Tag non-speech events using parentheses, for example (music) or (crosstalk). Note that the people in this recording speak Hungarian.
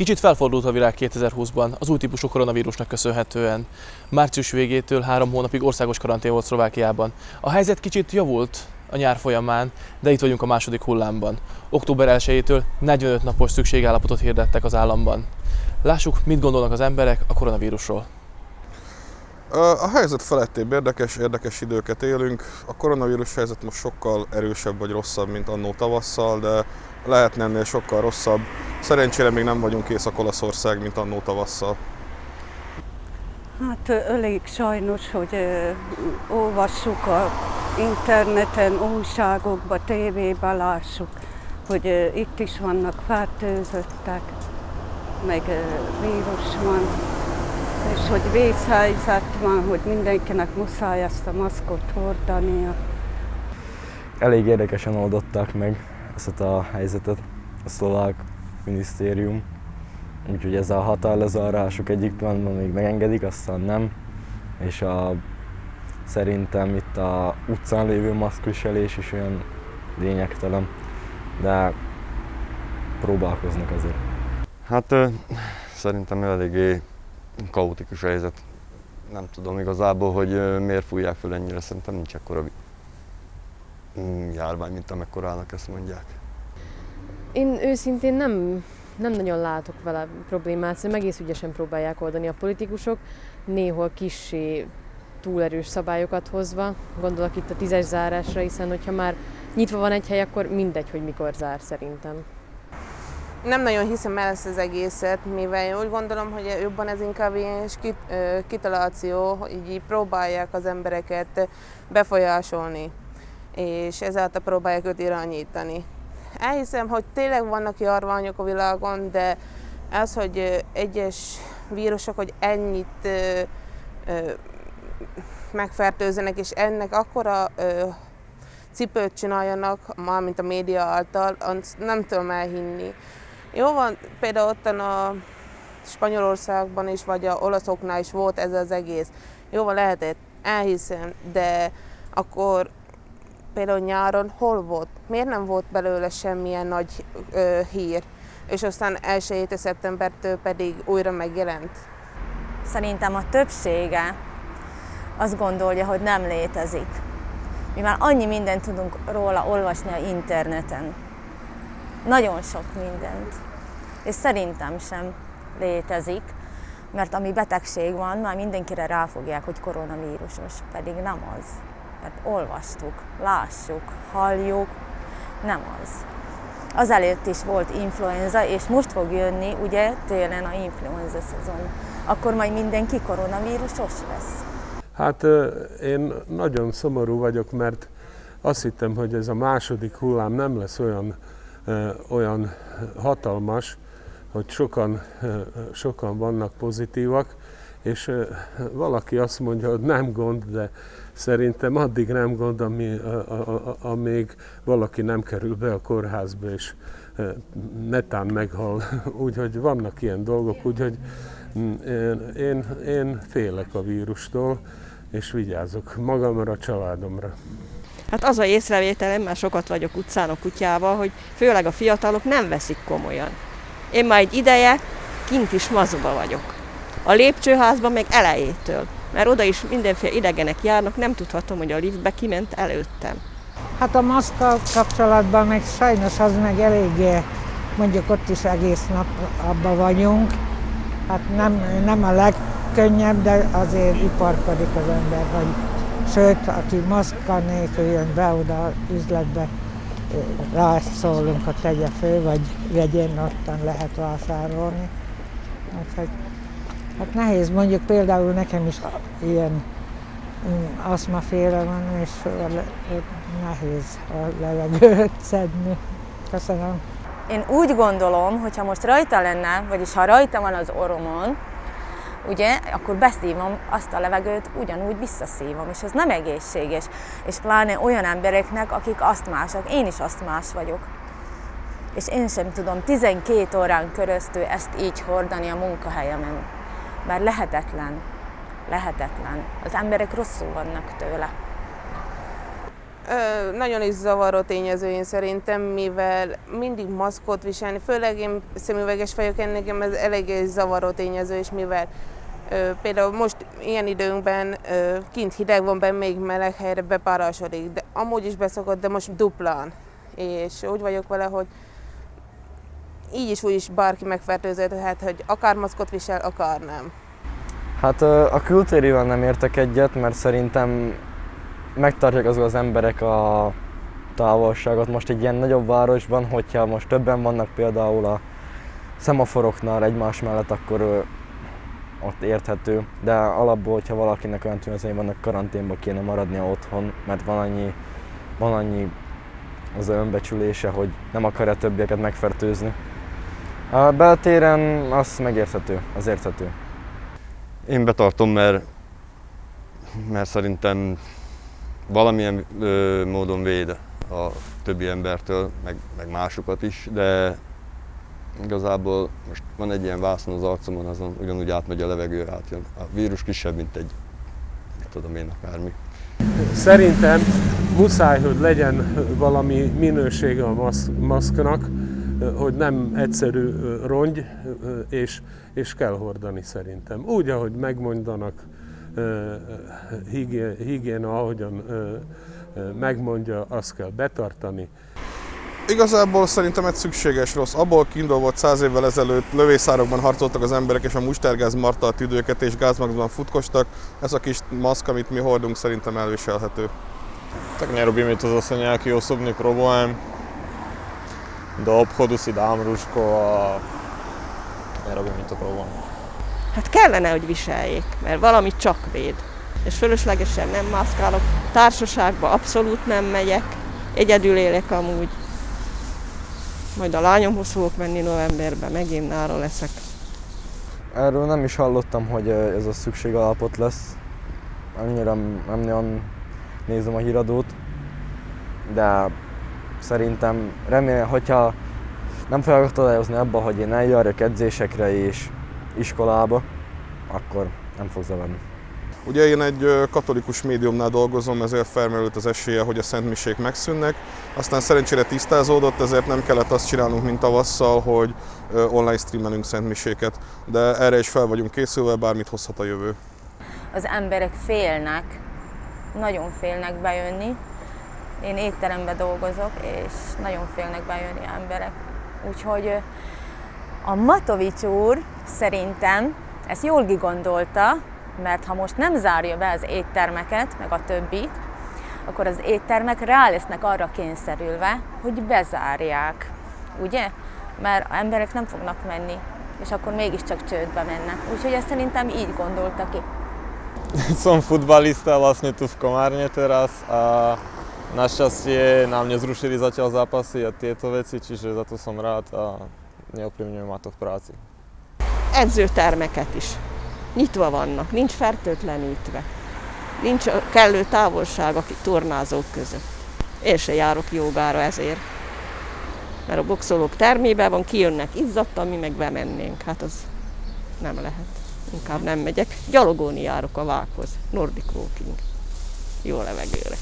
Kicsit felfordult a világ 2020-ban az új típusú koronavírusnak köszönhetően. Március végétől három hónapig országos karantén volt Szlovákiában. A helyzet kicsit javult a nyár folyamán, de itt vagyunk a második hullámban. Október 1-től 45 napos szükségállapotot hirdettek az államban. Lássuk, mit gondolnak az emberek a koronavírusról. A helyzet felettébb érdekes, érdekes időket élünk. A koronavírus helyzet most sokkal erősebb vagy rosszabb, mint annó tavasszal, de lehetne ennél sokkal rosszabb. Szerencsére még nem vagyunk Észak-Olaszország, mint annó tavasszal. Hát elég sajnos, hogy olvassuk a interneten, újságokba, tévében lássuk, hogy itt is vannak fertőzöttek, meg vírus van, és hogy vészhelyzet van, hogy mindenkinek muszáj ezt a maszkot hordania. Elég érdekesen oldották meg ezt a helyzetet a szlovák minisztérium. Úgyhogy ez a határlezárások Egyiptomban még megengedik, aztán nem. És a, szerintem itt a utcán lévő maszkviselés is olyan lényegtelen, de próbálkoznak azért. Hát szerintem eléggé kaotikus helyzet. Nem tudom igazából, hogy miért fújják fel ennyire, szerintem nincs ekkora mm, járvány, mint amekkorának ezt mondják. Én őszintén nem, nem nagyon látok vele problémát, szerintem egész ügyesen próbálják oldani a politikusok, néhol kissé túlerős szabályokat hozva, gondolok itt a tízes zárásra, hiszen hogyha már nyitva van egy hely, akkor mindegy, hogy mikor zár szerintem. Nem nagyon hiszem el ezt az egészet, mivel úgy gondolom, hogy jobban ez inkább ilyen kitaláció, hogy így próbálják az embereket befolyásolni, és ezáltal próbálják őt irányítani. Elhiszem, hogy tényleg vannak járványok a világon, de az, hogy egyes vírusok, hogy ennyit ö, ö, megfertőzenek, és ennek akkora ö, cipőt csináljanak, mármint a média által, nem tudom elhinni. Jó van, például ott a Spanyolországban is, vagy a olaszoknál is volt ez az egész. Jó van, lehetett, elhiszem, de akkor például nyáron hol volt? Miért nem volt belőle semmilyen nagy ö, hír? És aztán első héte szeptembertől pedig újra megjelent? Szerintem a többsége azt gondolja, hogy nem létezik. Mi már annyi mindent tudunk róla olvasni a interneten. Nagyon sok mindent. És szerintem sem létezik, mert ami betegség van, már mindenkire ráfogják, hogy koronavírusos, pedig nem az mert olvastuk, lássuk, halljuk, nem az. Azelőtt is volt influenza, és most fog jönni ugye télen a influenza szezon. Akkor majd mindenki koronavírusos lesz. Hát én nagyon szomorú vagyok, mert azt hittem, hogy ez a második hullám nem lesz olyan, olyan hatalmas, hogy sokan, sokan vannak pozitívak, és valaki azt mondja, hogy nem gond, de szerintem addig nem gond, ami, a, a, a, amíg valaki nem kerül be a kórházba, és netán meghal. (laughs) Úgyhogy vannak ilyen dolgok, úgyhogy mm, én, én, én félek a vírustól, és vigyázok magamra, a családomra. Hát az a észrevételem, már sokat vagyok utcán a kutyával, hogy főleg a fiatalok nem veszik komolyan. Én már egy ideje kint is mazuba vagyok a lépcsőházban meg elejétől, mert oda is mindenféle idegenek járnak, nem tudhatom, hogy a liftbe kiment előttem. Hát a maszkkal kapcsolatban meg sajnos az meg eléggé, mondjuk ott is egész nap abban vagyunk. Hát nem, nem a legkönnyebb, de azért iparkodik az ember, hogy sőt, aki maszkkal nélkül jön be oda üzletbe, rászólunk, hogy tegye föl, vagy vegyen, ottan lehet vásárolni. Úgyhogy Hát nehéz, mondjuk például nekem is ilyen mm, aszmaféle van, és nehéz a levegőt (laughs) szedni. Köszönöm. Én úgy gondolom, hogy ha most rajta lenne, vagyis ha rajta van az oromon, ugye, akkor beszívom azt a levegőt, ugyanúgy visszaszívom, és ez nem egészséges. És pláne olyan embereknek, akik asztmások, én is asztmás vagyok. És én sem tudom 12 órán köröztül ezt így hordani a munkahelyemen mert lehetetlen. Lehetetlen. Az emberek rosszul vannak tőle. Ö, nagyon is zavaró tényező én szerintem, mivel mindig maszkot viselni, főleg én szemüveges vagyok, nekem ez eléggé zavaró tényező, és mivel ö, például most ilyen időnkben ö, kint hideg van, benn még meleg helyre bepárasodik, de amúgy is beszokott, de most duplán. És úgy vagyok vele, hogy így is úgy is bárki megfertőződhet, hogy akár maszkot visel, akár nem. Hát a kültérivel nem értek egyet, mert szerintem megtartják azok az emberek a távolságot. Most egy ilyen nagyobb városban, hogyha most többen vannak például a szemaforoknál egymás mellett, akkor ott érthető. De alapból, hogyha valakinek olyan tünetei vannak, karanténba kéne maradnia otthon, mert van annyi, van annyi az önbecsülése, hogy nem akarja többieket megfertőzni. A beltéren az megérthető, az érthető. Én betartom, mert, mert szerintem valamilyen ö, módon véd a többi embertől, meg, meg másokat is, de igazából most van egy ilyen vászon az arcomon, azon ugyanúgy átmegy a levegő, átjön. A vírus kisebb, mint egy, nem tudom én, akármi. Szerintem muszáj, hogy legyen valami minősége a maszk, maszknak, hogy nem egyszerű rongy, és, és kell hordani szerintem. Úgy, ahogy megmondanak, higiéna, ahogyan megmondja, azt kell betartani. Igazából szerintem egy szükséges rossz. Abból kiindulva volt száz évvel ezelőtt lövészárokban harcoltak az emberek, és a mustergáz marta a tüdőket, és gázmaxban futkostak. Ez a kis maszk, amit mi hordunk, szerintem elviselhető. Tak nerobíme to zase nejaký osobný problém. Do obchodu si dám rúško a nerobí mi to problém. Hát kellene, hogy viseljék, mert valamit csak véd. És fölöslegesen nem mászkálok, társaságba abszolút nem megyek, egyedül élek amúgy. Majd a lányomhoz fogok menni novemberben, megint nára leszek. Erről nem is hallottam, hogy ez a szükségalapot lesz. Annyira nem nagyon nézem a híradót, de szerintem remélem, hogyha nem fogok akadályozni abba, hogy én eljárjak edzésekre és iskolába, akkor nem fog zavarni. Ugye én egy katolikus médiumnál dolgozom, ezért felmerült az esélye, hogy a szentmisék megszűnnek. Aztán szerencsére tisztázódott, ezért nem kellett azt csinálnunk, mint tavasszal, hogy online streamelünk szentmiséket. De erre is fel vagyunk készülve, bármit hozhat a jövő. Az emberek félnek, nagyon félnek bejönni. Én étteremben dolgozok, és nagyon félnek bejönni emberek. Úgyhogy a Matovics úr szerintem ezt jól kigondolta, mert ha most nem zárja be az éttermeket, meg a többit, akkor az éttermek rá lesznek arra kényszerülve, hogy bezárják, ugye? Mert a emberek nem fognak menni, és akkor mégiscsak csődbe mennek. Úgyhogy ezt szerintem így gondolta ki. (laughs) Som futbalista vlastne tu v Komárne teraz a našťastie nám nezrušili zatiaľ zápasy a tieto veci, čiže za to som rád a neoprivňuje ma to v práci. Edzőtermeket is nyitva vannak, nincs fertőtlenítve, nincs kellő távolság a tornázók között. Én se járok jogára ezért. Mert a boxolók termében van, kijönnek izzadtan, mi meg bemennénk. Hát az nem lehet. Inkább nem megyek. Gyalogolni járok a vághoz. Nordic walking. Jó levegőre.